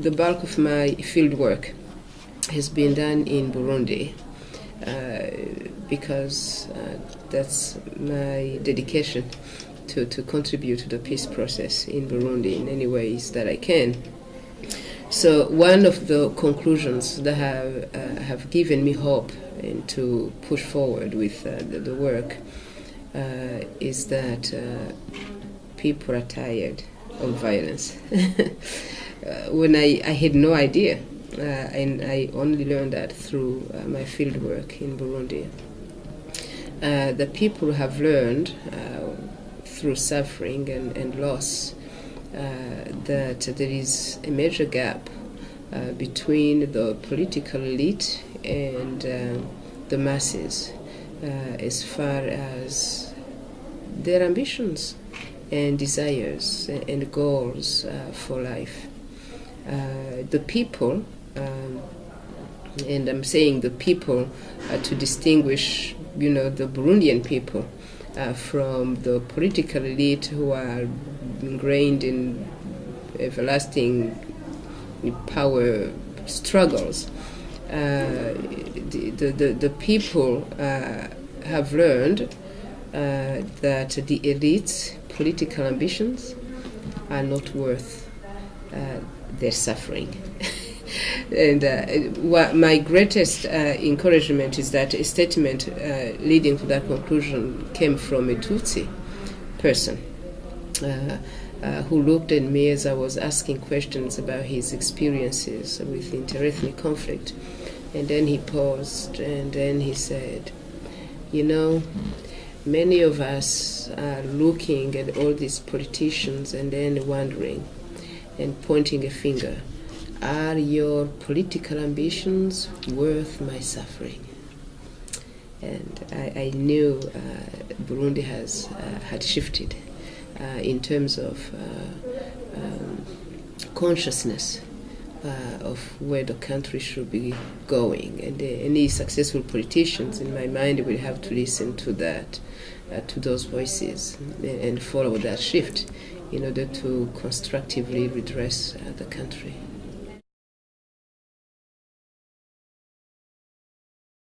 the bulk of my field work has been done in Burundi uh, because uh, that's my dedication to, to contribute to the peace process in Burundi in any ways that I can. So one of the conclusions that have uh, have given me hope and to push forward with uh, the, the, work uh, is that uh, people are tired of violence. Uh, when I, I had no idea, uh, and I only learned that through my field work in Burundi. the people have learned through suffering and, and loss uh, that there is a major gap uh, between the political elite and uh, the masses as far as their ambitions and desires and goals uh, for life. Uh, the people, um, and I'm saying the people uh, to distinguish, you know, the Burundian people from the political elite who are ingrained in everlasting power struggles. Uh, the, the, the, people uh, have learned uh, that the elite's political ambitions are not worth uh, their suffering. and uh, my greatest uh, encouragement is that a statement leading to that conclusion came from a Tutsi person uh, uh, who looked at me as I was asking questions about his experiences with interethnic conflict. And then he paused and then he said, You know, many of us are looking at all these politicians and then wondering and pointing a finger. Are your political ambitions worth my suffering? And I, I knew uh, Burundi has uh, had shifted uh, in terms of uh, um, consciousness uh, of where the country should be going. And any successful politicians, in my mind, will have to listen to that, uh, to those voices, and follow that shift in order to constructively redress uh, the country.